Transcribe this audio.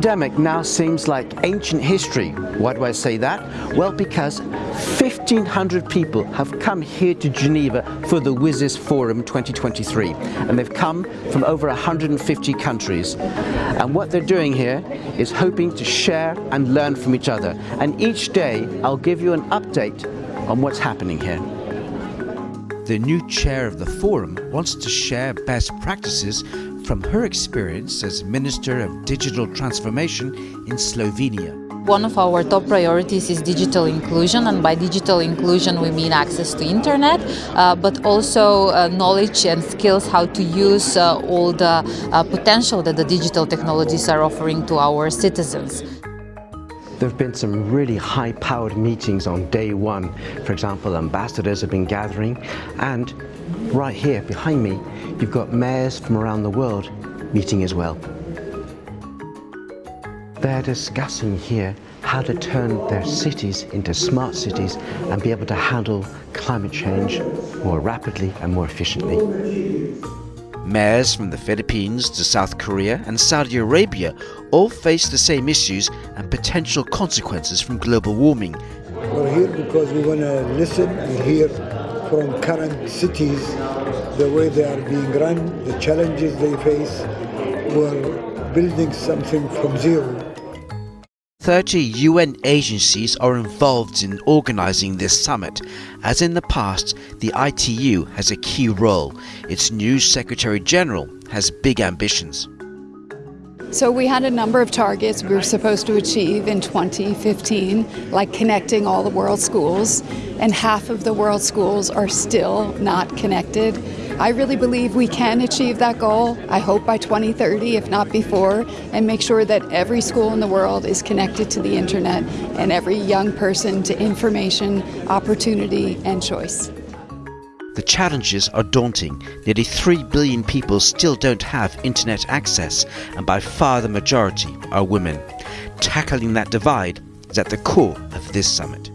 pandemic now seems like ancient history. Why do I say that? Well, because 1,500 people have come here to Geneva for the WSIS Forum 2023 and they've come from over 150 countries. And what they're doing here is hoping to share and learn from each other. And each day I'll give you an update on what's happening here. The new chair of the forum wants to share best practices from her experience as Minister of Digital Transformation in Slovenia. One of our top priorities is digital inclusion and by digital inclusion we mean access to internet uh, but also uh, knowledge and skills how to use uh, all the uh, potential that the digital technologies are offering to our citizens. There have been some really high-powered meetings on day one. For example, ambassadors have been gathering and right here behind me, you've got mayors from around the world meeting as well. They're discussing here how to turn their cities into smart cities and be able to handle climate change more rapidly and more efficiently. Mayors from the Philippines to South Korea and Saudi Arabia all face the same issues and potential consequences from global warming. We're here because we want to listen and hear from current cities the way they are being run, the challenges they face. We're building something from zero. 30 UN agencies are involved in organising this summit. As in the past, the ITU has a key role. Its new Secretary General has big ambitions. So we had a number of targets we were supposed to achieve in 2015, like connecting all the world schools, and half of the world schools are still not connected. I really believe we can achieve that goal, I hope by 2030, if not before, and make sure that every school in the world is connected to the internet and every young person to information, opportunity, and choice. The challenges are daunting. Nearly 3 billion people still don't have internet access, and by far the majority are women. Tackling that divide is at the core of this summit.